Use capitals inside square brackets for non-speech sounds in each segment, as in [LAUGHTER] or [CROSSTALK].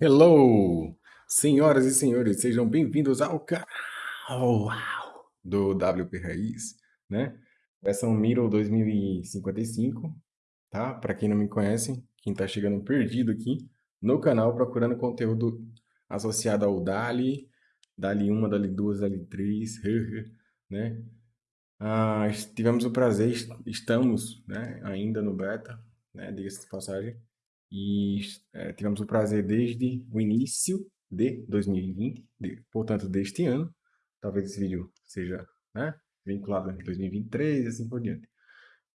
Hello, senhoras e senhores, sejam bem-vindos ao canal do WP Raiz, né? Versão Miro 2055, tá? Para quem não me conhece, quem tá chegando perdido aqui no canal procurando conteúdo associado ao DALI, DALI 1, DALI 2, DALI 3, [LAUGHS] né? Ah, tivemos o prazer, estamos né, ainda no beta, né, diga-se de passagem, e é, tivemos o prazer desde o início de 2020, de, portanto, deste ano. Talvez esse vídeo seja né, vinculado a 2023 e assim por diante.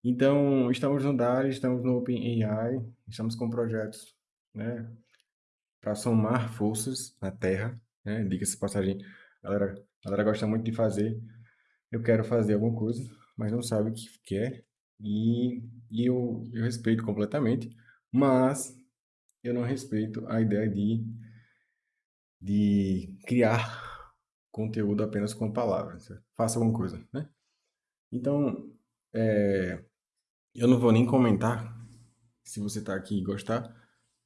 Então, estamos no DARI, estamos no OpenAI, estamos com projetos né, para somar forças na Terra. Né? Diga-se passagem, a galera, a galera gosta muito de fazer. Eu quero fazer alguma coisa, mas não sabe o que quer. E, e eu, eu respeito completamente. Mas eu não respeito a ideia de, de criar conteúdo apenas com palavras. Faça alguma coisa, né? Então, é, eu não vou nem comentar. Se você está aqui e gostar,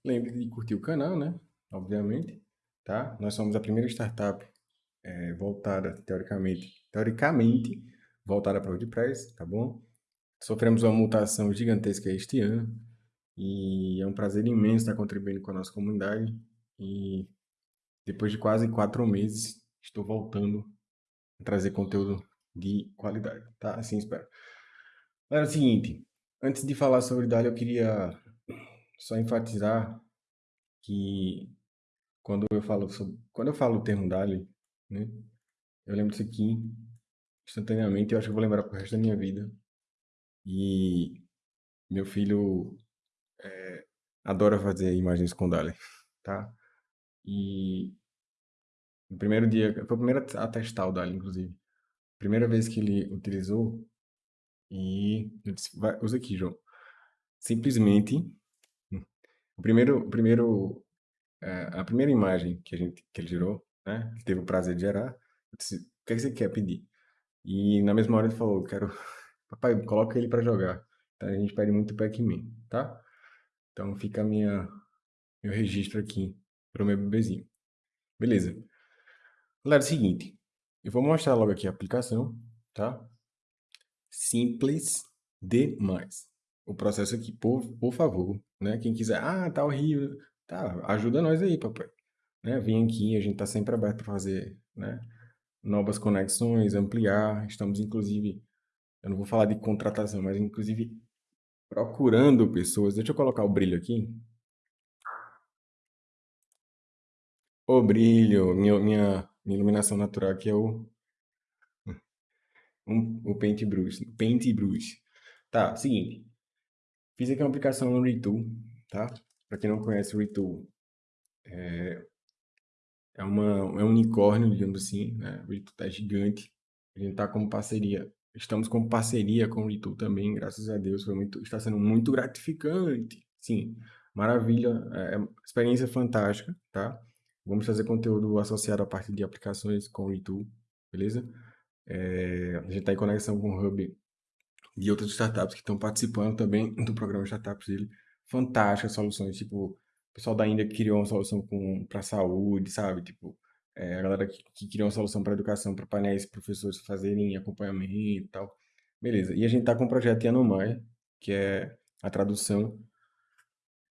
lembre de curtir o canal, né? Obviamente, tá? Nós somos a primeira startup é, voltada, teoricamente, teoricamente, voltada para o WordPress, tá bom? Sofremos uma mutação gigantesca este ano. E é um prazer imenso estar contribuindo com a nossa comunidade. E depois de quase quatro meses, estou voltando a trazer conteúdo de qualidade, tá? Assim espero. Era o seguinte, antes de falar sobre DALI, eu queria só enfatizar que quando eu falo sobre, quando eu falo o termo DALI, né, eu lembro disso aqui instantaneamente, eu acho que eu vou lembrar pro resto da minha vida. E meu filho é, adora fazer imagens com DALI, tá? E no primeiro dia, foi o primeiro a testar o DALI, inclusive. Primeira vez que ele utilizou, e eu disse, vai, usa aqui, João. Simplesmente, o primeiro, o primeiro, é, a primeira imagem que, a gente, que ele gerou, né? Ele teve o prazer de gerar, eu disse, o que, é que você quer pedir? E na mesma hora ele falou, quero, [LAUGHS] papai, coloca ele para jogar. Então a gente pede muito Pac-Man, tá? Então fica minha, meu registro aqui para o meu bebezinho. Beleza. Galera, é o seguinte. Eu vou mostrar logo aqui a aplicação, tá? Simples demais. O processo aqui, por, por favor, né? Quem quiser, ah, tá horrível. Tá, ajuda nós aí, papai. Né? Vem aqui, a gente tá sempre aberto para fazer, né? Novas conexões, ampliar. Estamos, inclusive, eu não vou falar de contratação, mas inclusive procurando pessoas. Deixa eu colocar o brilho aqui. O brilho, minha, minha, minha iluminação natural aqui é o, um, o Paintbrush. Paintbrush. Tá, seguinte. Fiz aqui uma aplicação no Retool, tá? Para quem não conhece o Retool, é, é, uma, é um unicórnio, digamos assim, né? O Retool tá gigante. A gente tá como parceria Estamos com parceria com o Retool também, graças a Deus, foi muito, está sendo muito gratificante. Sim, maravilha, é, é experiência fantástica, tá? Vamos fazer conteúdo associado a partir de aplicações com o Retool, beleza? É, a gente está em conexão com o Hub de outras startups que estão participando também [COUGHS] do programa Startups dele. Fantásticas soluções, tipo, o pessoal da Índia criou uma solução para saúde, sabe? Tipo, é, a galera que, que queria uma solução para educação, para painéis professores fazerem acompanhamento e tal. Beleza. E a gente está com um projeto em Anomaia, que é a tradução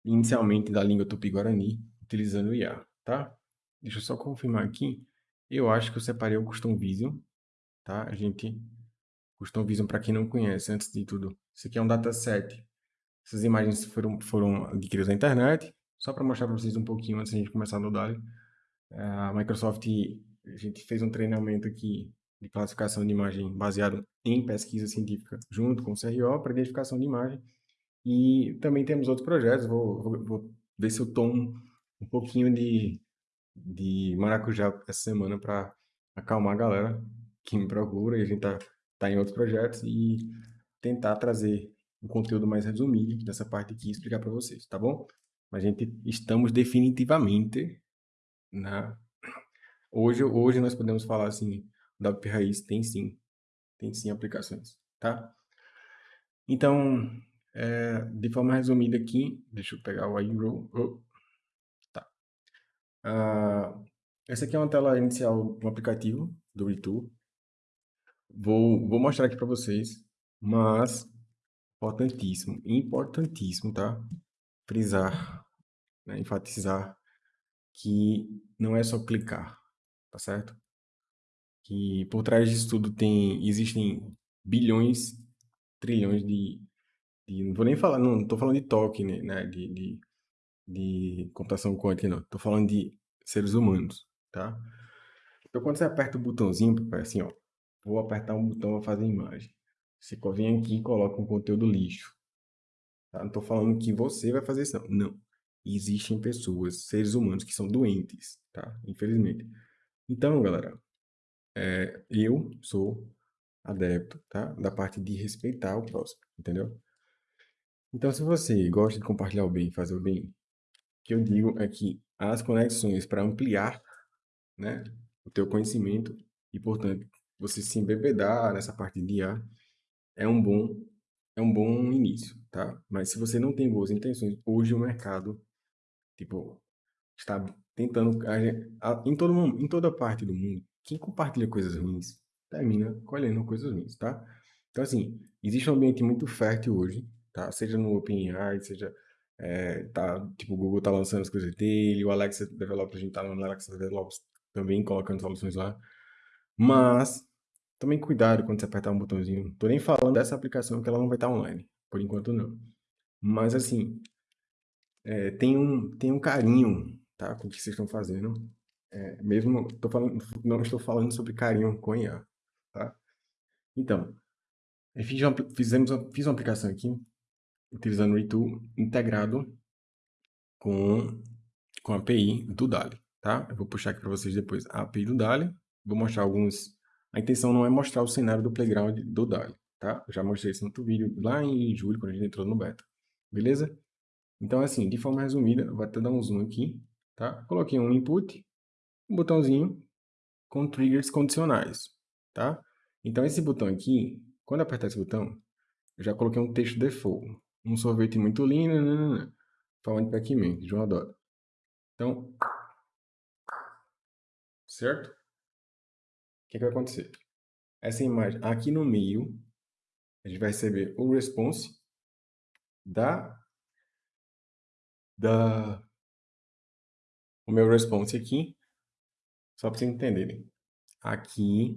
inicialmente da língua tupi-guarani, utilizando o IA, tá? Deixa eu só confirmar aqui. Eu acho que eu separei o Custom Vision, tá? A gente... Custom Vision, para quem não conhece, antes de tudo, isso aqui é um dataset. Essas imagens foram, foram adquiridas na internet, só para mostrar para vocês um pouquinho antes de a gente começar no DALI. A Microsoft, a gente fez um treinamento aqui de classificação de imagem baseado em pesquisa científica junto com o CRO para identificação de imagem. E também temos outros projetos, vou, vou, vou ver se eu tomo um pouquinho de, de maracujá essa semana para acalmar a galera que me procura e a gente tá, tá em outros projetos e tentar trazer um conteúdo mais resumido dessa parte aqui e explicar para vocês, tá bom? Mas a gente estamos definitivamente né? Hoje, hoje nós podemos falar assim, o WP Raiz tem sim, tem sim aplicações, tá? Então, é, de forma resumida aqui, deixa eu pegar o iRow, oh, tá. Ah, essa aqui é uma tela inicial do aplicativo do Retool. Vou, vou mostrar aqui para vocês, mas importantíssimo, importantíssimo, tá? Frisar, né? enfatizar que não é só clicar, tá certo? Que por trás disso tudo tem, existem bilhões, trilhões de, de não vou nem falar, não estou falando de toque, né, né, de, de, de computação quântica, não, estou falando de seres humanos, tá? Então quando você aperta o botãozinho, assim, ó, vou apertar um botão para fazer imagem. Você vem aqui e coloca um conteúdo lixo. Tá? Não estou falando que você vai fazer isso, não. Não. Existem pessoas, seres humanos, que são doentes, tá? Infelizmente. Então, galera, é, eu sou adepto, tá? Da parte de respeitar o próximo, entendeu? Então, se você gosta de compartilhar o bem, fazer o bem, o que eu digo é que as conexões para ampliar, né, o teu conhecimento e, portanto, você se embebedar nessa parte de IA é um bom é um bom início, tá? Mas se você não tem boas intenções, hoje o mercado, tipo, está tentando em todo em toda parte do mundo, quem compartilha coisas ruins termina colhendo coisas ruins, tá? Então assim, existe um ambiente muito fértil hoje, tá? Seja no OpenAI, seja é, tá, tipo, o Google tá lançando as coisas dele, o Alexa Developers, a gente tá no Alexa Developers também colocando soluções lá. Mas Tomem cuidado quando você apertar um botãozinho. Tô nem falando dessa aplicação que ela não vai estar online. Por enquanto não. Mas assim, é, tem, um, tem um carinho tá, com o que vocês estão fazendo. É, mesmo, tô falando, não estou falando sobre carinho com IA. Tá? Então, fiz uma, fizemos uma, fiz uma aplicação aqui, utilizando o Retool integrado com, com a API do DALI. Tá? Eu vou puxar aqui para vocês depois a API do DALI. Vou mostrar alguns a intenção não é mostrar o cenário do playground do DALI, tá? Já mostrei esse no outro vídeo lá em julho, quando a gente entrou no beta. Beleza? Então, assim, de forma resumida, vou até dar um zoom aqui, tá? Coloquei um input, um botãozinho com triggers condicionais, tá? Então, esse botão aqui, quando apertar esse botão, eu já coloquei um texto default. Um sorvete muito lindo, nanana, falando de Pac-Man, João adora. Então, certo? que, que vai acontecer? Essa imagem aqui no meio, a gente vai receber o response da, da o meu response aqui, só para vocês entenderem. Aqui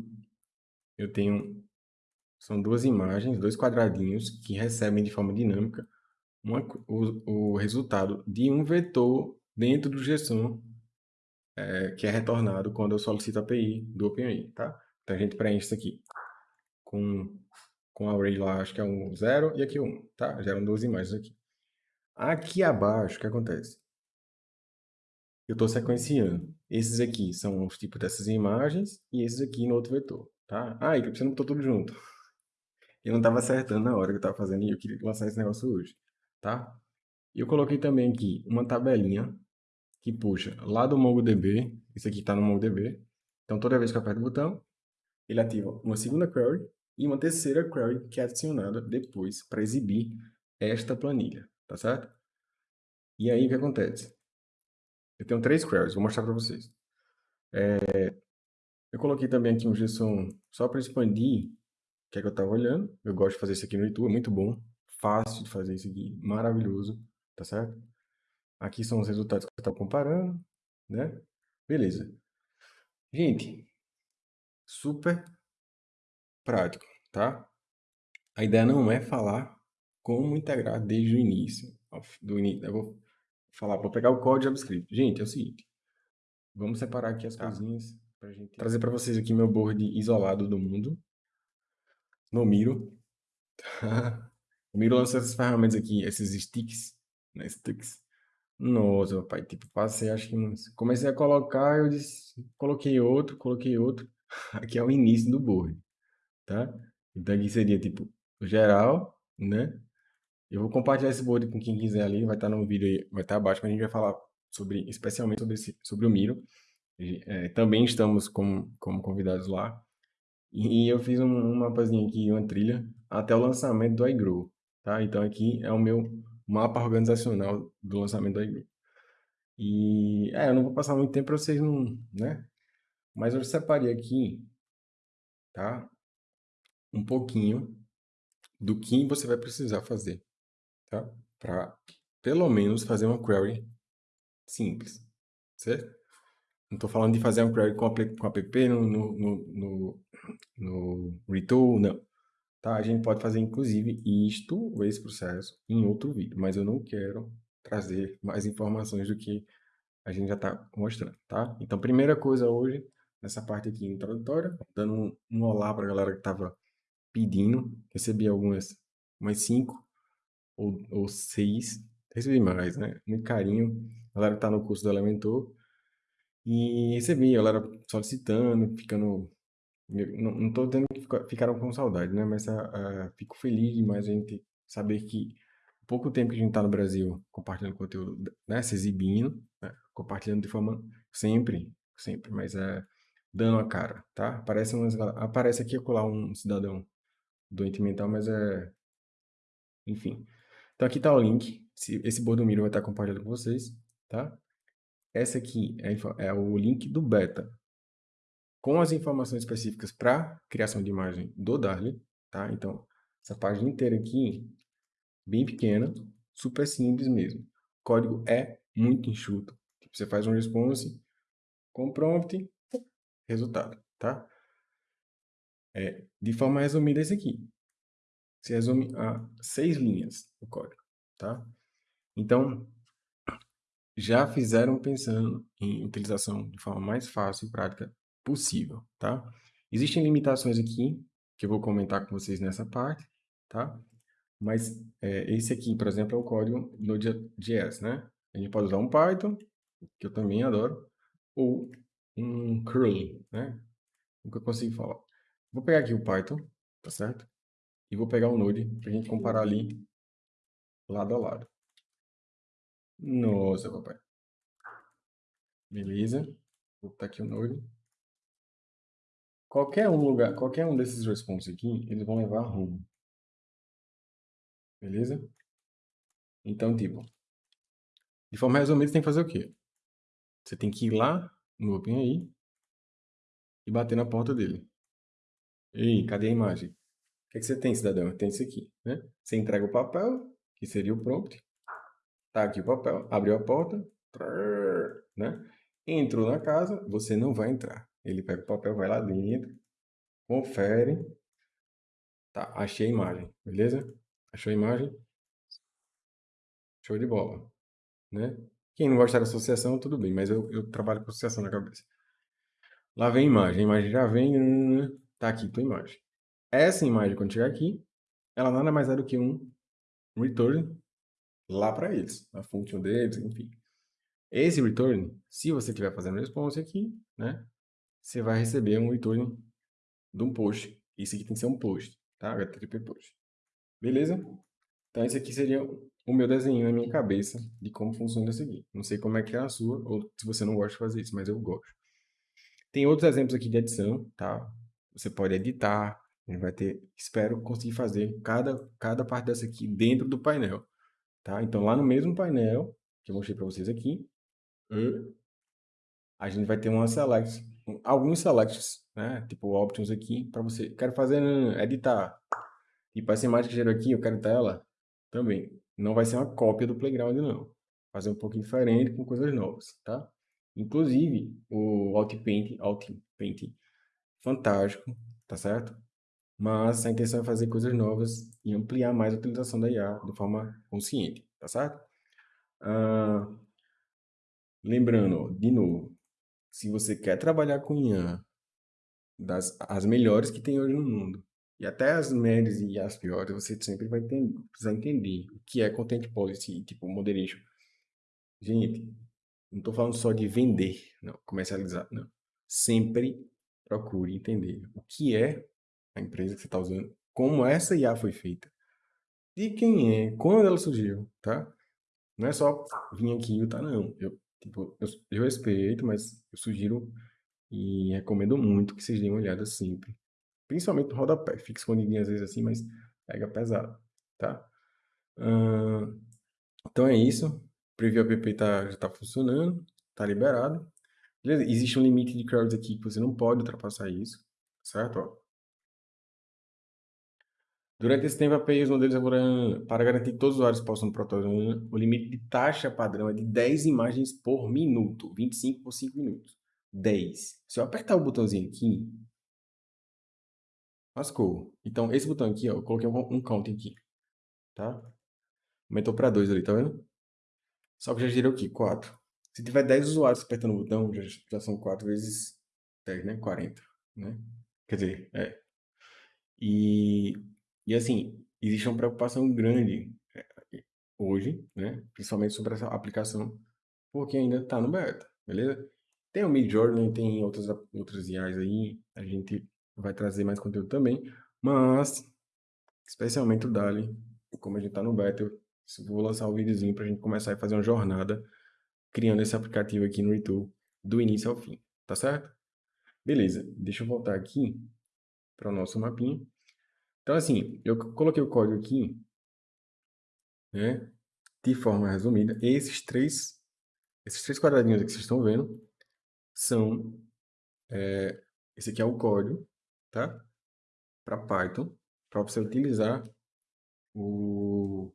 eu tenho, são duas imagens, dois quadradinhos que recebem de forma dinâmica uma, o, o resultado de um vetor dentro do JSON é, que é retornado quando eu solicito a API do OpenAI, tá? Então a gente preenche isso aqui com, com a array lá, acho que é um 0 e aqui um, tá? Geram duas imagens aqui. Aqui abaixo, o que acontece? Eu estou sequenciando. Esses aqui são os tipos dessas imagens e esses aqui no outro vetor, tá? Ah, e você não botou tudo junto. [LAUGHS] Eu não estava acertando na hora que eu estava fazendo e eu queria lançar esse negócio hoje, tá? Eu coloquei também aqui uma tabelinha que puxa lá do MongoDB, isso aqui está no MongoDB. Então, toda vez que eu aperto o botão, ele ativa uma segunda query e uma terceira query que é adicionada depois para exibir esta planilha, tá certo? E aí, o que acontece? Eu tenho três queries, vou mostrar para vocês. É, eu coloquei também aqui um JSON só para expandir o que é que eu estava olhando. Eu gosto de fazer isso aqui no YouTube, é muito bom. Fácil de fazer isso aqui, maravilhoso, tá certo? Aqui são os resultados que eu estou comparando, né? Beleza. Gente, super prático, tá? A ideia não é falar como integrar desde o início. Do início eu vou falar, vou pegar o código JavaScript. Gente, é o seguinte. Vamos separar aqui as tá. coisinhas para gente trazer para vocês aqui meu board isolado do mundo. No Miro. [LAUGHS] o Miro lança essas ferramentas aqui, esses sticks, né? Sticks nossa, pai, tipo, passei, acho que uns... Comecei a colocar, eu disse, coloquei outro, coloquei outro. [LAUGHS] Aqui é o início do board, tá? Então aqui seria, tipo, o geral, né? Eu vou compartilhar esse board com quem quiser ali, vai estar no vídeo aí, vai estar abaixo, mas a gente vai falar sobre, especialmente sobre, esse, sobre o Miro. É, também estamos como, como convidados lá. E eu fiz um, um mapazinho aqui, uma trilha, até o lançamento do iGrow, tá? Então aqui é o meu mapa organizacional do lançamento da igreja. E, é, eu não vou passar muito tempo para vocês não, né? Mas eu separei aqui, tá? Um pouquinho do que você vai precisar fazer, tá? Para, pelo menos, fazer uma query simples, certo? Não estou falando de fazer uma query com, com app no, no, no, no, no Retool, não. Tá? A gente pode fazer, inclusive, isto, ou esse processo, em outro vídeo, mas eu não quero trazer mais informações do que a gente já está mostrando, tá? Então, primeira coisa hoje, nessa parte aqui introdutória, dando um, um olá para a galera que estava pedindo, recebi algumas, umas cinco ou, ou seis, recebi mais, né? Muito carinho, a galera que está no curso do Elementor, e recebi, a galera solicitando, ficando não, não tô dizendo que ficaram com saudade, né? Mas uh, fico feliz demais a gente saber que pouco tempo que a gente está no Brasil compartilhando conteúdo, né? Se exibindo, né? compartilhando de forma sempre, sempre, mas é dando a cara, tá? Aparece, umas, aparece aqui colar um cidadão doente mental, mas é... Enfim. Então aqui está o link. Esse Bordomiro vai estar compartilhando com vocês, tá? Essa aqui é, é o link do beta, com as informações específicas para criação de imagem do Darly, tá? Então, essa página inteira aqui, bem pequena, super simples mesmo. O código é muito enxuto. Tipo, você faz um response com prompt, resultado, tá? É, de forma resumida, esse aqui. Se resume a seis linhas o código, tá? Então, já fizeram pensando em utilização de forma mais fácil e prática possível, tá? Existem limitações aqui, que eu vou comentar com vocês nessa parte, tá? Mas é, esse aqui, por exemplo, é o código Node.js, né? A gente pode usar um Python, que eu também adoro, ou um curl, né? O que eu consigo falar. Vou pegar aqui o Python, tá certo? E vou pegar o Node para a gente comparar ali lado a lado. Nossa, papai. Beleza. Vou botar aqui o Node. Qualquer um lugar, qualquer um desses responses aqui, eles vão levar home. Beleza? Então, tipo, de forma resumida, você tem que fazer o quê? Você tem que ir lá no OpenAI e bater na porta dele. Ei, cadê a imagem? O que, é que você tem, cidadão? Tem isso aqui, né? Você entrega o papel, que seria o prompt. Tá aqui o papel, abriu a porta, né? Entrou na casa, você não vai entrar. Ele pega o papel, vai lá dentro, confere. Tá, achei a imagem, beleza? Achou a imagem? Show de bola, né? Quem não gostar da associação, tudo bem, mas eu, eu trabalho com associação na cabeça. Lá vem a imagem, a imagem já vem, tá aqui tua imagem. Essa imagem, quando chegar aqui, ela nada mais é do que um return lá para eles, a função deles, enfim. Esse return, se você estiver fazendo response aqui, né, você vai receber um return de um post. Isso aqui tem que ser um post, tá? HTTP post. Beleza? Então, esse aqui seria o meu desenho na minha cabeça de como funciona isso aqui. Não sei como é que é a sua, ou se você não gosta de fazer isso, mas eu gosto. Tem outros exemplos aqui de edição, tá? Você pode editar, a gente vai ter, espero conseguir fazer cada, cada parte dessa aqui dentro do painel, tá? Então, lá no mesmo painel, que eu mostrei para vocês aqui, a gente vai ter uma select, alguns selects, né? Tipo options aqui para você. Quero fazer editar. Tipo essa imagem que gerou aqui, eu quero editar ela também. Não vai ser uma cópia do playground não. Fazer um pouquinho diferente com coisas novas, tá? Inclusive o Outpaint, Outpaint fantástico, tá certo? Mas a intenção é fazer coisas novas e ampliar mais a utilização da IA de forma consciente, tá certo? Ah, lembrando, de novo, se você quer trabalhar com IA, das, as melhores que tem hoje no mundo, e até as médias e as piores, você sempre vai ter, precisar entender o que é Content Policy, tipo Moderation. Gente, não estou falando só de vender, não, comercializar, não. Sempre procure entender o que é a empresa que você está usando, como essa IA foi feita, de quem é, quando ela surgiu, tá? Não é só vir aqui e tá, não. Eu Tipo, eu, eu respeito, mas eu sugiro e recomendo muito que vocês deem uma olhada sempre. Principalmente no rodapé. Fica escondidinho às vezes assim, mas pega pesado, tá? Uh, então é isso. preview app tá, já está funcionando, está liberado. Beleza? Existe um limite de queries aqui que você não pode ultrapassar isso, certo? Ó. Durante esse tempo, a API os modelos para garantir que todos os usuários possam protocolar, o limite de taxa padrão é de 10 imagens por minuto, 25 por 5 minutos. 10. Se eu apertar o botãozinho aqui, lascou. Então, esse botão aqui, ó, eu coloquei um, um count aqui, tá? Aumentou para 2 ali, tá vendo? Só que já gerou aqui, 4. Se tiver 10 usuários apertando o botão, já, já são 4 vezes 10, né? 40, né? Quer dizer, é. E, e assim, existe uma preocupação grande é, hoje, né? Principalmente sobre essa aplicação, porque ainda está no beta, beleza? Tem o Midjourney, tem outras, outras IAs aí, a gente vai trazer mais conteúdo também, mas especialmente o Dali, como a gente está no beta, eu vou lançar um videozinho para a gente começar a fazer uma jornada criando esse aplicativo aqui no Retool do início ao fim, tá certo? Beleza, deixa eu voltar aqui para o nosso mapinha. Então, assim, eu coloquei o código aqui, né, de forma resumida. Esses três, esses três quadradinhos que vocês estão vendo são, é, esse aqui é o código, tá? Para Python, para você utilizar o,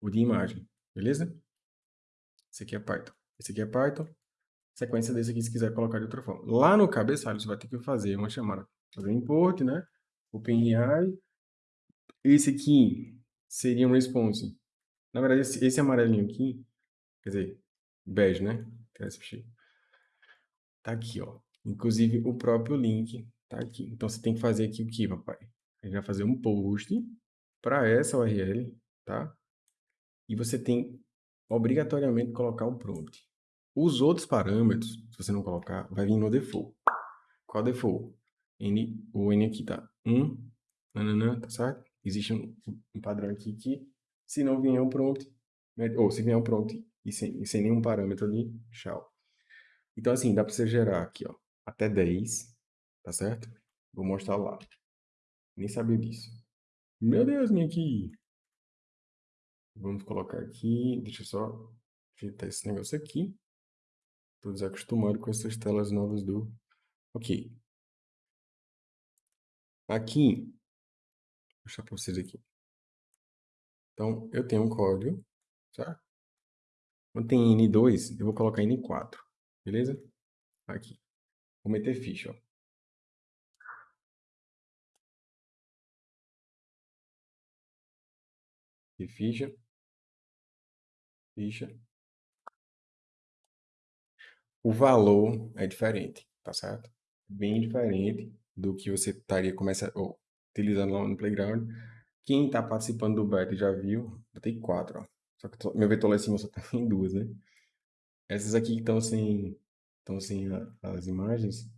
o de imagem, beleza? Esse aqui é Python. Esse aqui é Python. Sequência desse aqui, se quiser colocar de outra forma. Lá no cabeçalho, você vai ter que fazer uma chamada. Fazer import, né? OpenAI. Esse aqui seria um response. Na verdade, esse, esse amarelinho aqui, quer dizer, bege, né? Tá aqui, ó. Inclusive, o próprio link tá aqui. Então, você tem que fazer aqui o que, papai? A gente vai fazer um post para essa URL, tá? E você tem obrigatoriamente colocar o prompt. Os outros parâmetros, se você não colocar, vai vir no default. Qual default? N, o N aqui tá 1, nananã, tá certo? Existe um, um, padrão aqui que, se não vier um prompt, né, ou se vier um prompt e sem, e sem nenhum parâmetro ali, tchau. Então, assim, dá para você gerar aqui, ó, até 10, tá certo? Vou mostrar lá. Nem sabia disso. Meu Deus, minha aqui. Vamos colocar aqui, deixa eu só ajeitar esse negócio aqui. Estou desacostumado com essas telas novas do... Ok. Aqui, vou mostrar para vocês aqui. Então, eu tenho um código, certo? Quando tem N2, eu vou colocar N4, beleza? Aqui. Vou meter ficha, ó. Ficha ficha. O valor é diferente, tá certo? Bem diferente do que você estaria começando, ou, utilizando lá no Playground. Quem está participando do beta já viu, botei quatro, ó. Só que meu vetor lá em cima só [LAUGHS] tem duas, né? Essas aqui que estão sem, estão sem a, as imagens,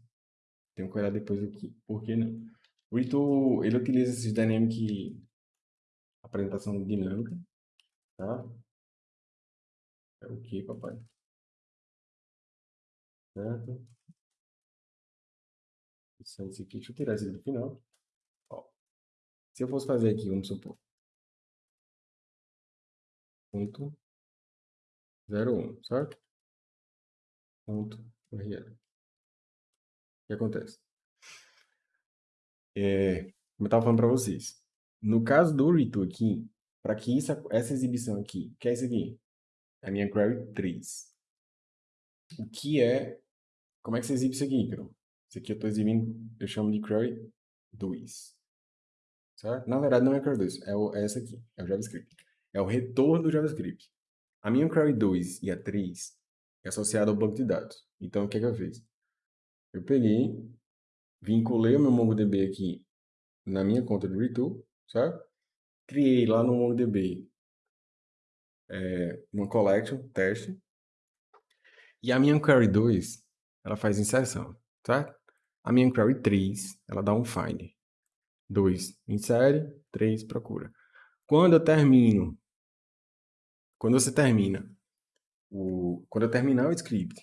tenho que olhar depois aqui. Por que não? O Ito, ele utiliza esses dynamic apresentação dinâmica, tá? É o que, papai? Certo? Isso é aqui. Deixa eu tirar esse do final. Ó. Se eu fosse fazer aqui, vamos supor. Ponto. 01, certo? Ponto. RL. O que acontece? É, como eu estava falando para vocês. No caso do Ritu aqui, para que isso, essa exibição aqui, que é isso aqui? a minha query 3. O que é... Como é que você exibe isso aqui, Icaro? Isso aqui eu estou exibindo, eu chamo de query 2. Certo? Na verdade, não é query 2, é, o, é essa aqui, é o JavaScript. É o retorno do JavaScript. A minha query 2 e a 3 é associada ao banco de dados. Então, o que, é que eu fiz? Eu peguei, vinculei o meu MongoDB aqui na minha conta do Retool, certo? Criei lá no MongoDB é, uma collection, teste. E a minha query 2, ela faz inserção, tá? A minha query 3, ela dá um find. 2, insere, 3, procura. Quando eu termino, quando você termina, o, quando eu terminar o script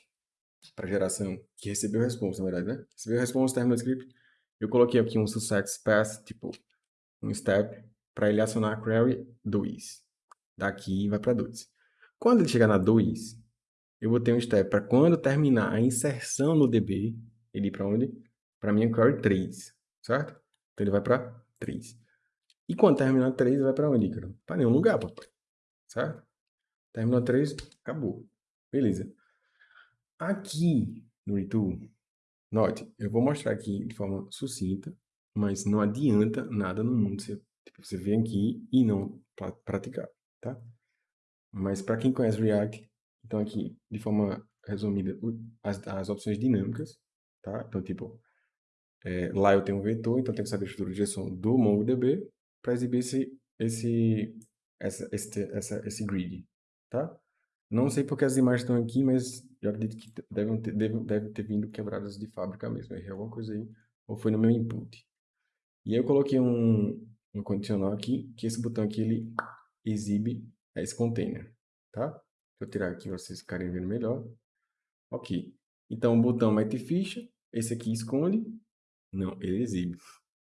para geração, que recebeu resposta, na verdade, né? Recebeu resposta, terminou o script, eu coloquei aqui um success path, tipo, um step, para ele acionar a query 2 daqui vai para 2. Quando ele chegar na 2, eu vou ter um step para quando terminar a inserção no DB, ele ir para onde? Para minha query 3, certo? Então ele vai para 3. E quando terminar 3, ele vai para onde? Para nenhum lugar, papai. Certo? Terminou 3, acabou. Beleza. Aqui no retool, note, eu vou mostrar aqui de forma sucinta, mas não adianta nada no mundo você, tipo, você vir aqui e não praticar, tá? Mas para quem conhece React, então aqui, de forma resumida, as, as opções dinâmicas, tá? Então, tipo, é, lá eu tenho um vetor, então eu tenho que saber a estrutura de direção do MongoDB para exibir esse, esse, essa, esse, essa, esse grid, tá? Não sei porque as imagens estão aqui, mas eu acredito que devem ter, devem, devem ter vindo quebradas de fábrica mesmo. Errei alguma coisa aí, ou foi no meu input. E aí eu coloquei um, um condicional aqui, que esse botão aqui, ele exibe esse container, tá? Eu tirar aqui vocês ficarem vendo melhor. Ok. Então, o botão mete ficha, esse aqui esconde. Não, ele exibe.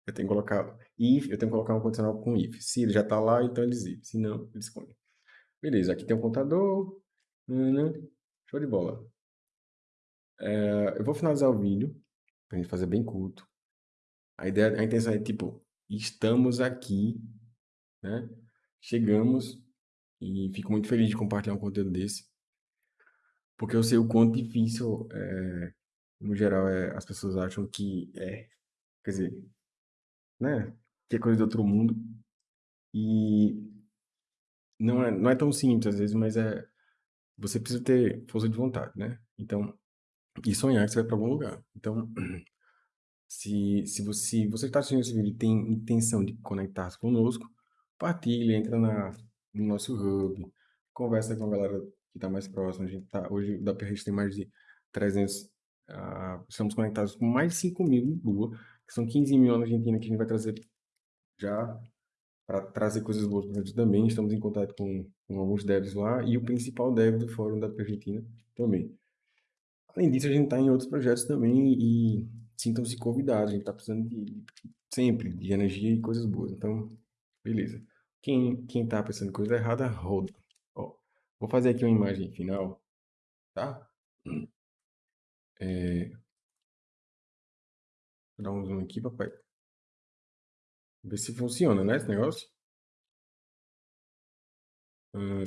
Eu tenho que colocar if, eu tenho que colocar um condicional com if. Se ele já está lá, então ele exibe. Se não, ele esconde. Beleza, aqui tem um contador. Show de bola. É, eu vou finalizar o vídeo, para a gente fazer bem curto. A ideia, a intenção é tipo, estamos aqui, né? Chegamos e fico muito feliz de compartilhar um conteúdo desse, porque eu sei o quanto difícil, é, no geral, é, as pessoas acham que é, quer dizer, né? Que é coisa de outro mundo. E não é, não é tão simples às vezes, mas é, você precisa ter força de vontade, né? Então, e sonhar que você vai para algum lugar. Então, [CLEARS THROAT] se, se você você está assistindo esse vídeo e tem intenção de conectar-se conosco, partilhe, entra na, no nosso hub, conversa com a galera que está mais próxima. A gente tá, hoje da PRX tem mais de 300, uh, ah, estamos conectados com mais de 5 mil em Lua, que são 15 mil na Argentina que a gente vai trazer já para trazer coisas boas para gente também. Estamos em contato com, com, alguns devs lá e o principal dev do fórum da Argentina também. Além disso, a gente está em outros projetos também e sintam-se convidados. A gente está precisando de, sempre de energia e coisas boas. Então, beleza. Quem, quem tá pensando coisa errada, roda. Ó, vou fazer aqui uma imagem final, tá? [CLEARS THROAT] É... Vou dar um zoom aqui, papai. Ver se funciona, né, esse negócio. Um,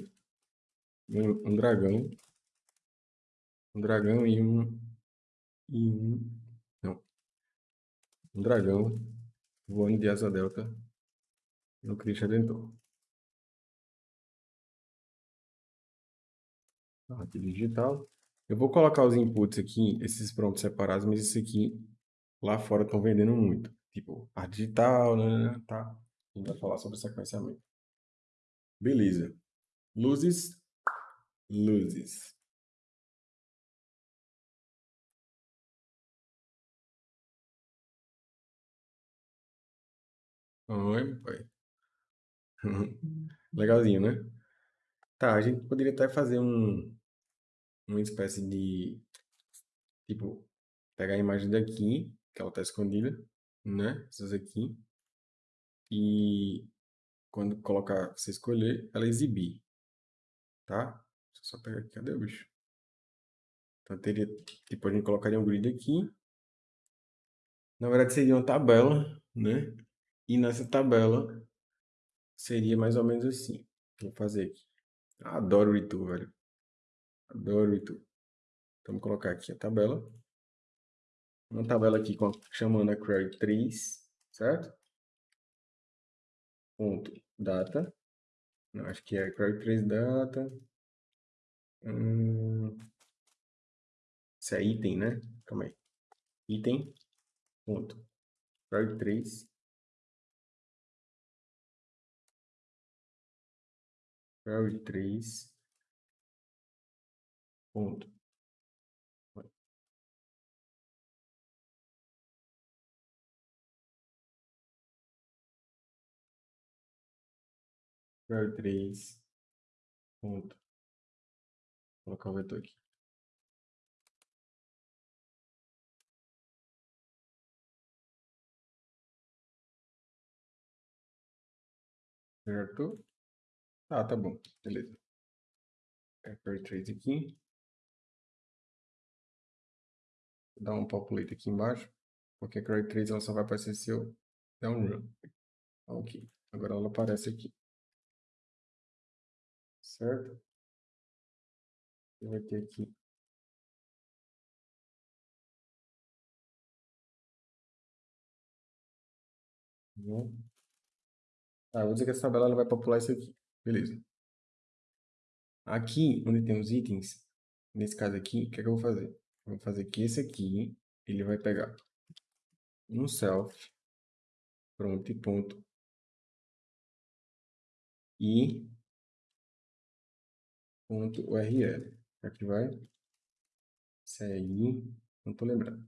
um dragão. Um dragão e um... E um... Não. Um dragão voando de asa delta no Cristo Redentor. Aqui digital. Eu vou colocar os inputs aqui, esses prontos separados, mas esse aqui lá fora estão vendendo muito. Tipo, arte digital, né, tá? A gente vai falar sobre sequenciamento. Beleza. Luzes. Luzes. Oi, pai. [LAUGHS] Legalzinho, né? Tá, a gente poderia até fazer um, uma espécie de, tipo, pegar a imagem daqui, que ela está escondida, né? Essas aqui. E quando colocar, você escolher, ela exibir, tá? Deixa eu só pegar aqui, cadê o bicho? Então teria, tipo, a gente colocaria um grid aqui. Na verdade seria uma tabela, né? E nessa tabela seria mais ou menos assim. Vou fazer aqui. Adoro o Itu, velho. Adoro o Itu. Então, vou colocar aqui a tabela. Uma tabela aqui chamando a query 3, certo? Ponto data. Não, acho que é query 3 data. Hum, isso é item, né? Calma aí. Item. Ponto. Query 3 query 3 ponto query 3 ponto vou colocar o vetor aqui certo ah, tá bom. Beleza. é query trace aqui. Vou dar um populate aqui embaixo, porque a query trace ela só vai aparecer se eu der um run. Ok, agora ela aparece aqui. Certo? Você vai ter aqui Ah, vou dizer que essa tabela ela vai popular isso aqui. Beleza. Aqui, onde tem os itens, nesse caso aqui, o que, é que eu vou fazer? Eu vou fazer que esse aqui, ele vai pegar um self, pronto, e ponto, e URL. Aqui vai, isso aí, não tô lembrando.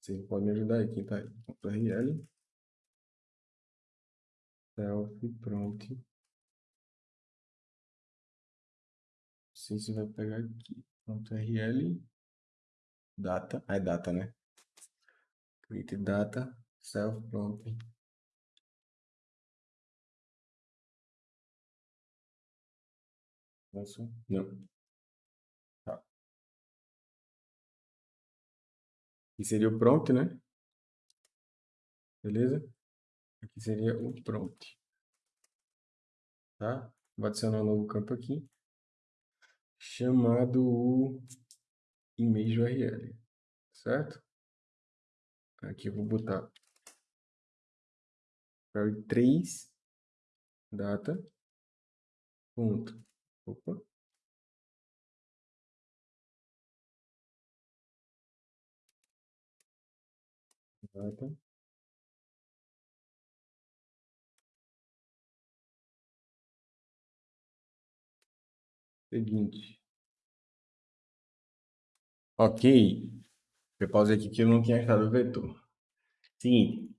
Você pode me ajudar aqui, tá? Ponto URL, self, pronto. Sei se vai pegar aqui. Ponto data, é data, né? Create data, self, pronto. Não. Tá. Aqui seria o prompt, né? Beleza? Aqui seria o prompt. Tá? Vou adicionar um novo campo aqui. Chamado o image URL. Certo? Aqui eu vou botar query 3 data ponto. Opa. Data. Seguinte. Ok. Eu pausei aqui que eu não tinha achado o vetor. Seguinte.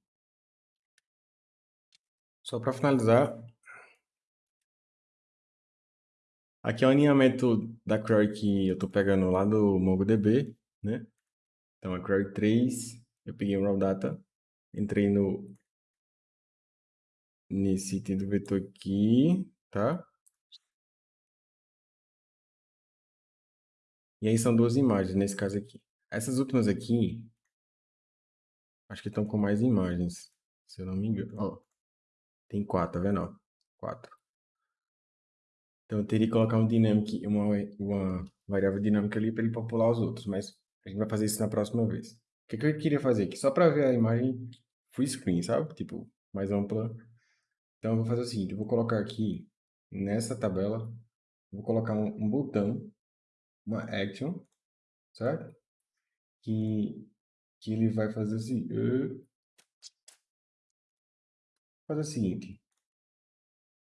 Só para finalizar. Aqui é o alinhamento da query que eu estou pegando lá do MongoDB, né? Então, a query 3, eu peguei o raw data, entrei no nesse item do vetor aqui, tá? E aí são duas imagens, nesse caso aqui. Essas últimas aqui, acho que estão com mais imagens, se eu não me engano. Ó, tem quatro, tá vendo? Ó, quatro. Então eu teria que colocar um dynamic, uma, uma variável dinâmica ali para ele popular os outros, mas a gente vai fazer isso na próxima vez. O que, que eu queria fazer aqui? Só para ver a imagem full screen, sabe? Tipo, mais ampla. Então eu vou fazer o seguinte, eu vou colocar aqui, nessa tabela, vou colocar um, um botão, uma action, certo? Que, que ele vai fazer assim, uh, fazer o seguinte,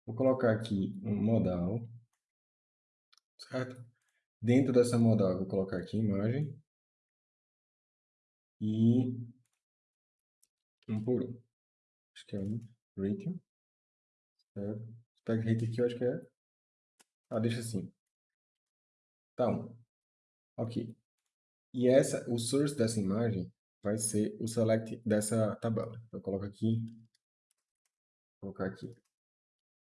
Vou colocar aqui um modal, certo? Dentro dessa modal, vou colocar aqui imagem e um por um. Acho que é um rating, certo? Pega rating aqui, eu acho que é... Ah, deixa assim. Tá um. Ok. E essa, o source dessa imagem vai ser o select dessa tabela. Eu coloco aqui, vou colocar aqui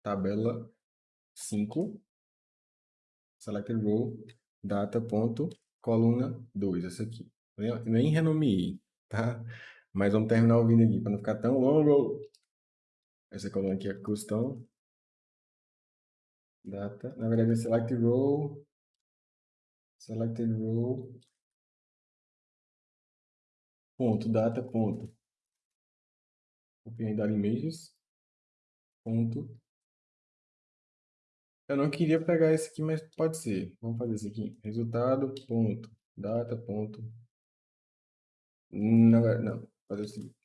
tabela 5, selected row, data ponto, coluna 2, essa aqui. Nem renomeei, tá? Mas vamos terminar o vídeo aqui, para não ficar tão longo. Essa coluna aqui é custom, data, na verdade é select row, selected row, ponto, data, ponto, open images, ponto, eu não queria pegar esse aqui, mas pode ser. Vamos fazer esse aqui. Resultado, ponto, data, ponto. Não, não. Vou fazer o seguinte.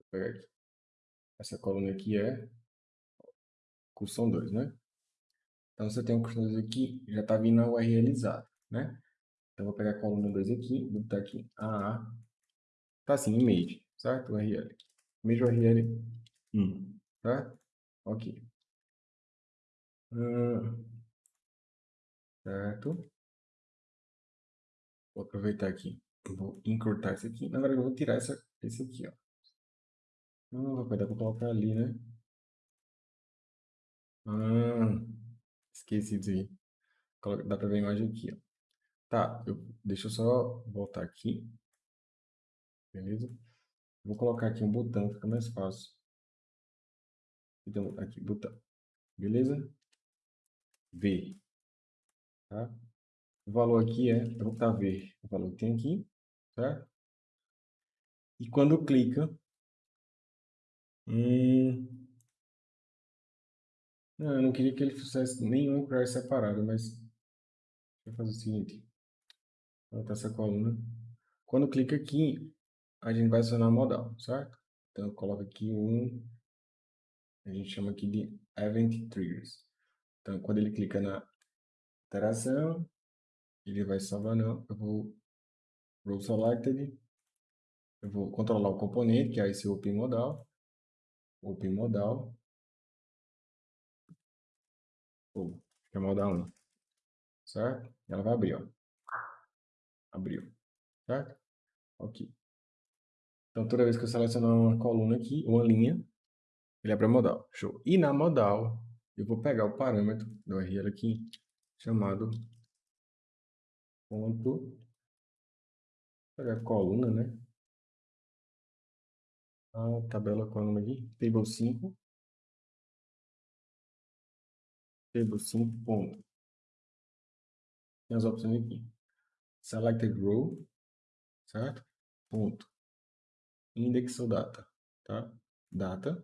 Vou pegar aqui. Essa coluna aqui é cursão 2, né? Então, você tem um cursão 2 aqui, já está vindo a URLizado, né? Então, vou pegar a coluna 2 aqui, vou botar aqui a Tá assim, image, certo? URL. Image URL 1, tá? Ok. Hum, certo. Vou aproveitar aqui. Vou encurtar esse aqui. Na verdade, eu vou tirar essa, esse aqui, ó. Não, vai dar para colocar ali, né? Ah, esqueci disso aí. Dá para ver a imagem aqui, ó. Tá, eu, deixa eu só voltar aqui. Beleza? Vou colocar aqui um botão, fica mais fácil. Então, aqui, botão. Beleza? V. Tá? O valor aqui é, eu vou botar V, o valor que tem aqui, certo? E quando clica, hum, não, eu não queria que ele fizesse nenhum query separado, mas vou fazer o seguinte, vou botar essa coluna. Quando clica aqui, a gente vai acionar modal, certo? Então, eu coloco aqui um, a gente chama aqui de Event Triggers. Então, quando ele clica na interação, ele vai salvar não, eu vou Row Selected, eu vou controlar o componente, que é esse open modal, open modal, oh, que é modal 1, certo? Ela vai abrir, ó. Abriu, certo? Ok. Então, toda vez que eu selecionar uma coluna aqui, uma linha, ele abre a modal. Show. E na modal, eu vou pegar o parâmetro do URL aqui, chamado ponto, pegar coluna, né? A tabela coluna aqui, table 5, table 5 ponto. Tem as opções aqui. Selected row, certo? Ponto. Index ou data, tá? Data.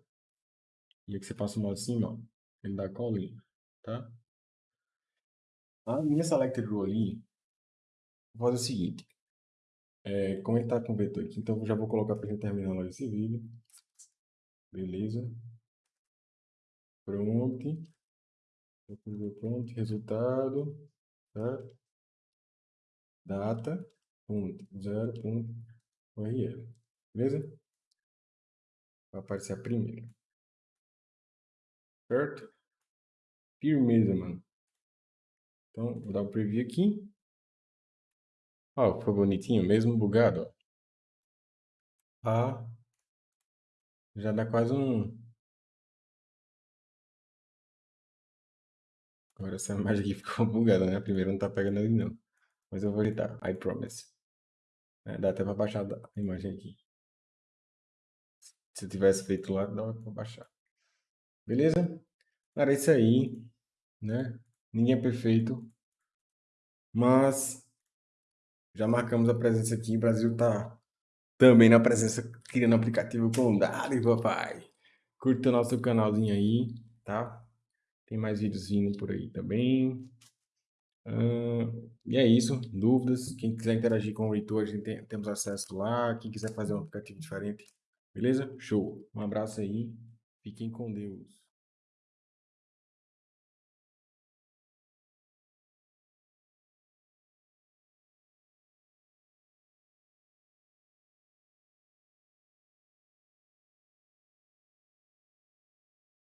E aqui você passa o modo assim, ó. Ele dá colina, tá? A minha selected row ali, vou fazer o seguinte. É, como ele está com vetor aqui, então eu já vou colocar para ele terminar logo esse vídeo. Beleza. Pronto. Pronto, resultado. Certo? Data. Ponto. Zero. Ponto. URL. Beleza? Vai aparecer a primeira. Certo? Firmeza, mano. Então, vou dar um preview aqui. Ó, ficou bonitinho, mesmo bugado, ó. Ah, já dá quase um... Agora essa [LAUGHS] imagem aqui ficou bugada, né? A primeira não tá pegando ali não. Mas eu vou editar, I promise. É, dá até pra baixar a imagem aqui. Se eu tivesse feito lá, dava pra baixar. Beleza? Cara, é isso aí, né? Ninguém é perfeito. Mas já marcamos a presença aqui. O Brasil tá também na presença criando aplicativo com Dali, papai. Curta o nosso canalzinho aí, tá? Tem mais vídeos vindo por aí também. Uh, e é isso. Dúvidas? Quem quiser interagir com o Reitor, a gente tem, temos acesso lá. Quem quiser fazer um aplicativo diferente, beleza? Show. Um abraço aí. Fiquem com Deus.